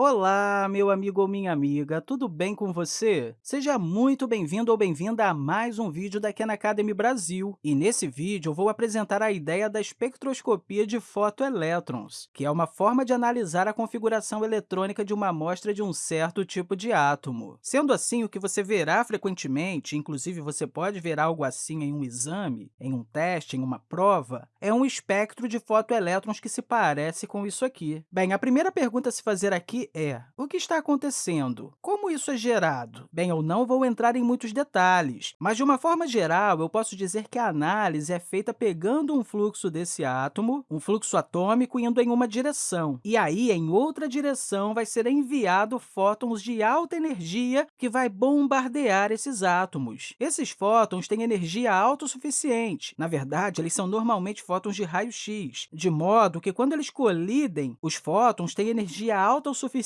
Olá, meu amigo ou minha amiga, tudo bem com você? Seja muito bem-vindo ou bem-vinda a mais um vídeo da Khan Academy Brasil. E nesse vídeo eu vou apresentar a ideia da espectroscopia de fotoelétrons, que é uma forma de analisar a configuração eletrônica de uma amostra de um certo tipo de átomo. Sendo assim, o que você verá frequentemente, inclusive você pode ver algo assim em um exame, em um teste, em uma prova, é um espectro de fotoelétrons que se parece com isso aqui. Bem, a primeira pergunta a se fazer aqui é o que está acontecendo? Como isso é gerado? Bem, eu não vou entrar em muitos detalhes, mas, de uma forma geral, eu posso dizer que a análise é feita pegando um fluxo desse átomo, um fluxo atômico, indo em uma direção, e aí, em outra direção, vai ser enviado fótons de alta energia que vai bombardear esses átomos. Esses fótons têm energia autossuficiente. Na verdade, eles são normalmente fótons de raio-x, de modo que, quando eles colidem, os fótons têm energia autossuficiente suficiente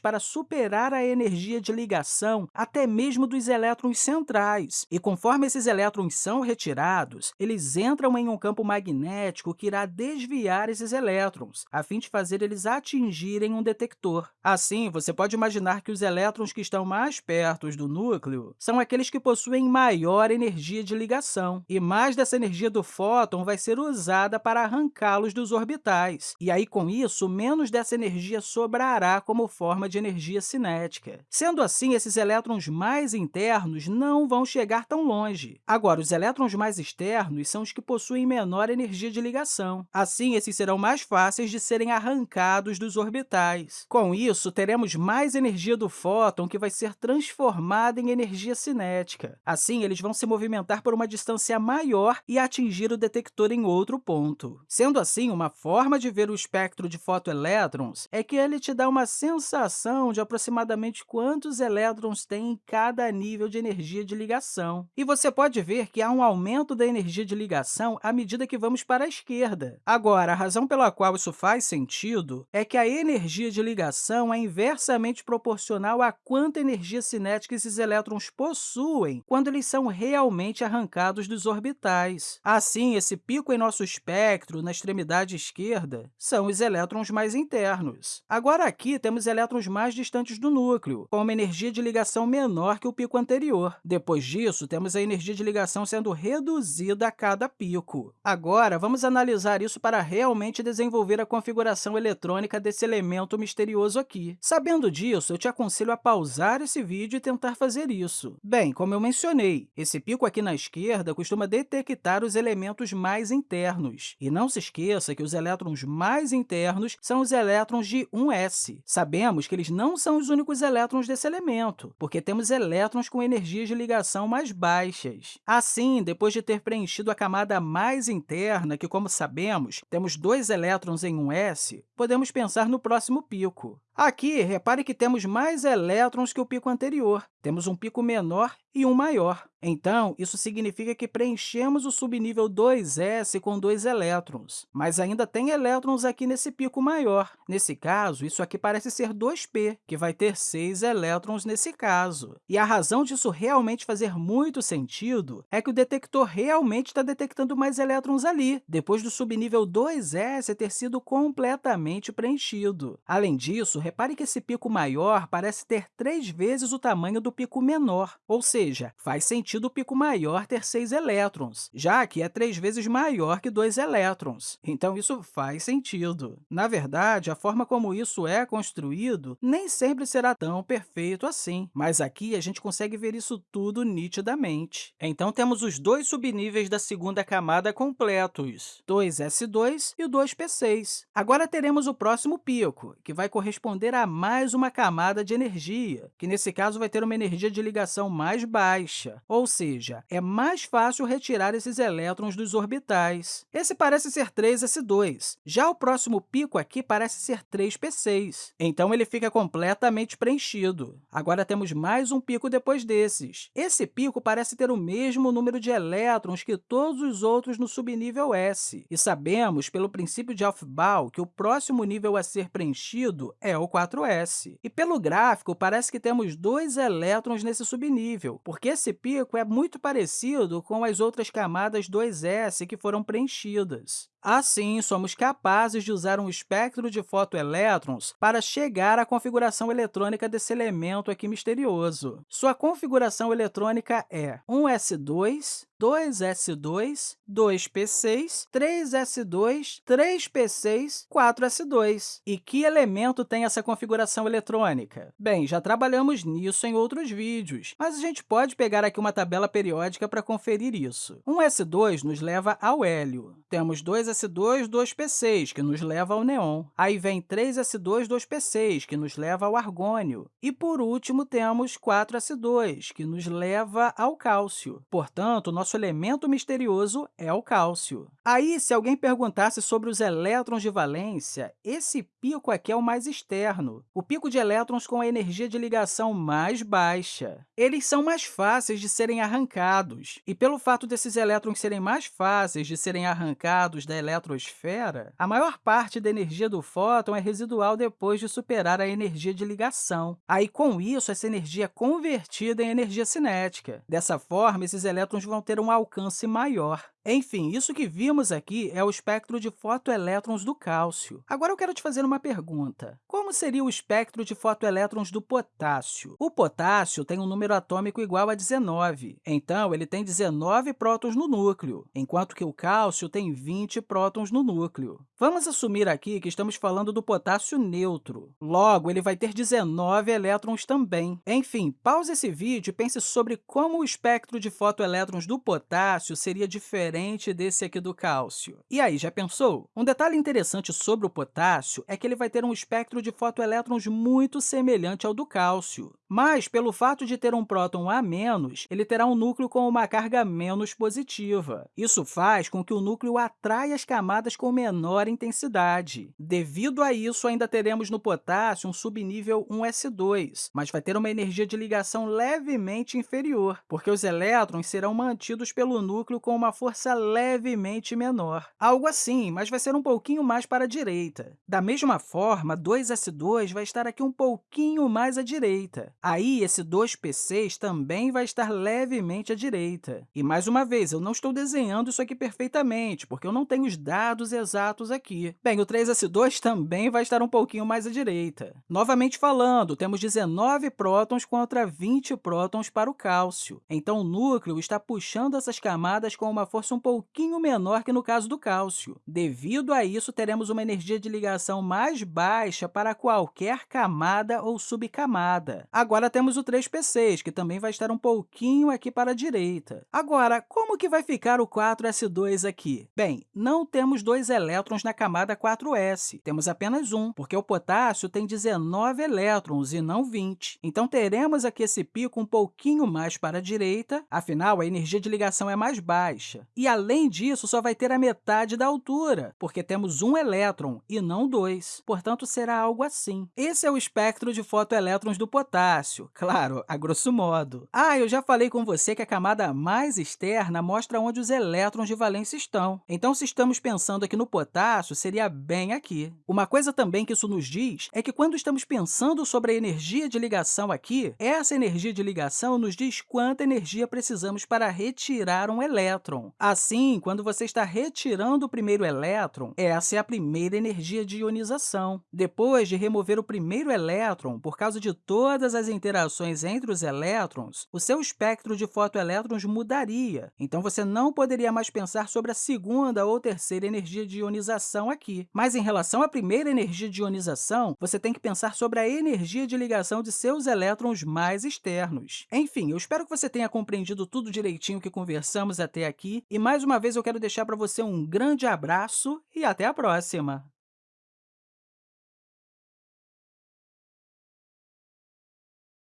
para superar a energia de ligação até mesmo dos elétrons centrais. E conforme esses elétrons são retirados, eles entram em um campo magnético que irá desviar esses elétrons, a fim de fazer eles atingirem um detector. Assim, você pode imaginar que os elétrons que estão mais perto do núcleo são aqueles que possuem maior energia de ligação, e mais dessa energia do fóton vai ser usada para arrancá-los dos orbitais. E aí, com isso, menos dessa energia sobrará como forma de energia cinética. Sendo assim, esses elétrons mais internos não vão chegar tão longe. Agora, os elétrons mais externos são os que possuem menor energia de ligação. Assim, esses serão mais fáceis de serem arrancados dos orbitais. Com isso, teremos mais energia do fóton que vai ser transformada em energia cinética. Assim, eles vão se movimentar por uma distância maior e atingir o detector em outro ponto. Sendo assim, uma forma de ver o espectro de fotoelétrons é que ele te dá uma sensação de aproximadamente quantos elétrons tem em cada nível de energia de ligação. E você pode ver que há um aumento da energia de ligação à medida que vamos para a esquerda. Agora, a razão pela qual isso faz sentido é que a energia de ligação é inversamente proporcional a quanta energia cinética esses elétrons possuem quando eles são realmente arrancados dos orbitais. Assim, esse pico em nosso espectro, na extremidade esquerda, são os elétrons mais internos. Agora, aqui, temos elétrons mais distantes do núcleo, com uma energia de ligação menor que o pico anterior. Depois disso, temos a energia de ligação sendo reduzida a cada pico. Agora, vamos analisar isso para realmente desenvolver a configuração eletrônica desse elemento misterioso aqui. Sabendo disso, eu te aconselho a pausar esse vídeo e tentar fazer isso. Bem, como eu mencionei, esse pico aqui na esquerda costuma detectar os elementos mais internos. E não se esqueça que os elétrons mais internos são os elétrons de 1s. Sabemos que eles não são os únicos elétrons desse elemento, porque temos elétrons com energias de ligação mais baixas. Assim, depois de ter preenchido a camada mais interna, que, como sabemos, temos dois elétrons em um s, podemos pensar no próximo pico. Aqui, repare que temos mais elétrons que o pico anterior. Temos um pico menor e um maior. Então, isso significa que preenchemos o subnível 2s com dois elétrons, mas ainda tem elétrons aqui nesse pico maior. Nesse caso, isso aqui parece ser 2p, que vai ter seis elétrons nesse caso. E a razão disso realmente fazer muito sentido é que o detector realmente está detectando mais elétrons ali, depois do subnível 2s ter sido completamente preenchido. Além disso, repare que esse pico maior parece ter três vezes o tamanho do pico menor, ou seja, faz sentido o pico maior ter seis elétrons, já que é três vezes maior que dois elétrons. Então, isso faz sentido. Na verdade, a forma como isso é construído nem sempre será tão perfeito assim, mas aqui a gente consegue ver isso tudo nitidamente. Então, temos os dois subníveis da segunda camada completos, 2s2 e o 2p6. Agora, teremos o próximo pico, que vai corresponder a mais uma camada de energia, que nesse caso vai ter uma energia de ligação mais baixa, ou seja, é mais fácil retirar esses elétrons dos orbitais. Esse parece ser 3s2, já o próximo pico aqui parece ser 3p6, então ele fica completamente preenchido. Agora temos mais um pico depois desses. Esse pico parece ter o mesmo número de elétrons que todos os outros no subnível S, e sabemos, pelo princípio de Aufbau, que o próximo nível a ser preenchido é o 4s. E pelo gráfico, parece que temos dois elétrons nesse subnível, porque esse pico é muito parecido com as outras camadas 2s que foram preenchidas. Assim, somos capazes de usar um espectro de fotoelétrons para chegar à configuração eletrônica desse elemento aqui misterioso. Sua configuração eletrônica é 1s2, 2s2, 2p6, 3s2, 3p6, 4s2. E que elemento tem essa configuração eletrônica? Bem, já trabalhamos nisso em outros vídeos, mas a gente pode pegar aqui uma tabela periódica para conferir isso. 1s2 nos leva ao hélio. Temos 2s2, 2p6, que nos leva ao neon. Aí vem 3s2, 2p6, que nos leva ao argônio. E, por último, temos 4s2, que nos leva ao cálcio. Portanto, nosso elemento misterioso é o cálcio. Aí, se alguém perguntasse sobre os elétrons de valência, esse pico aqui é o mais externo, o pico de elétrons com a energia de ligação mais baixa. Eles são mais fáceis de serem arrancados, e pelo fato desses elétrons serem mais fáceis de serem arrancados da eletrosfera, a maior parte da energia do fóton é residual depois de superar a energia de ligação. Aí, com isso, essa energia é convertida em energia cinética. Dessa forma, esses elétrons vão ter um alcance maior. Enfim, isso que vimos aqui é o espectro de fotoelétrons do cálcio. Agora eu quero te fazer uma pergunta. Como seria o espectro de fotoelétrons do potássio? O potássio tem um número atômico igual a 19, então ele tem 19 prótons no núcleo, enquanto que o cálcio tem 20 prótons no núcleo. Vamos assumir aqui que estamos falando do potássio neutro. Logo, ele vai ter 19 elétrons também. Enfim, pause esse vídeo e pense sobre como o espectro de fotoelétrons do potássio seria diferente diferente desse aqui do cálcio. E aí, já pensou? Um detalhe interessante sobre o potássio é que ele vai ter um espectro de fotoelétrons muito semelhante ao do cálcio. Mas, pelo fato de ter um próton a menos, ele terá um núcleo com uma carga menos positiva. Isso faz com que o núcleo atraia as camadas com menor intensidade. Devido a isso, ainda teremos no potássio um subnível 1s2, mas vai ter uma energia de ligação levemente inferior, porque os elétrons serão mantidos pelo núcleo com uma força levemente menor. Algo assim, mas vai ser um pouquinho mais para a direita. Da mesma forma, 2s2 vai estar aqui um pouquinho mais à direita. Aí, esse 2p6 também vai estar levemente à direita. E, mais uma vez, eu não estou desenhando isso aqui perfeitamente, porque eu não tenho os dados exatos aqui. Bem, o 3s2 também vai estar um pouquinho mais à direita. Novamente falando, temos 19 prótons contra 20 prótons para o cálcio. Então, o núcleo está puxando essas camadas com uma força um pouquinho menor que no caso do cálcio. Devido a isso, teremos uma energia de ligação mais baixa para qualquer camada ou subcamada. Agora, temos o 3p6, que também vai estar um pouquinho aqui para a direita. Agora, como que vai ficar o 4s2 aqui? Bem, não temos dois elétrons na camada 4s, temos apenas um, porque o potássio tem 19 elétrons e não 20. Então, teremos aqui esse pico um pouquinho mais para a direita, afinal, a energia de ligação é mais baixa. E, além disso, só vai ter a metade da altura, porque temos um elétron e não dois. Portanto, será algo assim. Esse é o espectro de fotoelétrons do potássio, claro, a grosso modo. Ah, eu já falei com você que a camada mais externa mostra onde os elétrons de valência estão. Então, se estamos pensando aqui no potássio, seria bem aqui. Uma coisa também que isso nos diz é que, quando estamos pensando sobre a energia de ligação aqui, essa energia de ligação nos diz quanta energia precisamos para retirar um elétron. Assim, quando você está retirando o primeiro elétron, essa é a primeira energia de ionização. Depois de remover o primeiro elétron, por causa de todas as interações entre os elétrons, o seu espectro de fotoelétrons mudaria. Então, você não poderia mais pensar sobre a segunda ou terceira energia de ionização aqui. Mas, em relação à primeira energia de ionização, você tem que pensar sobre a energia de ligação de seus elétrons mais externos. Enfim, eu espero que você tenha compreendido tudo direitinho que conversamos até aqui e, mais uma vez, eu quero deixar para você um grande abraço e até a próxima!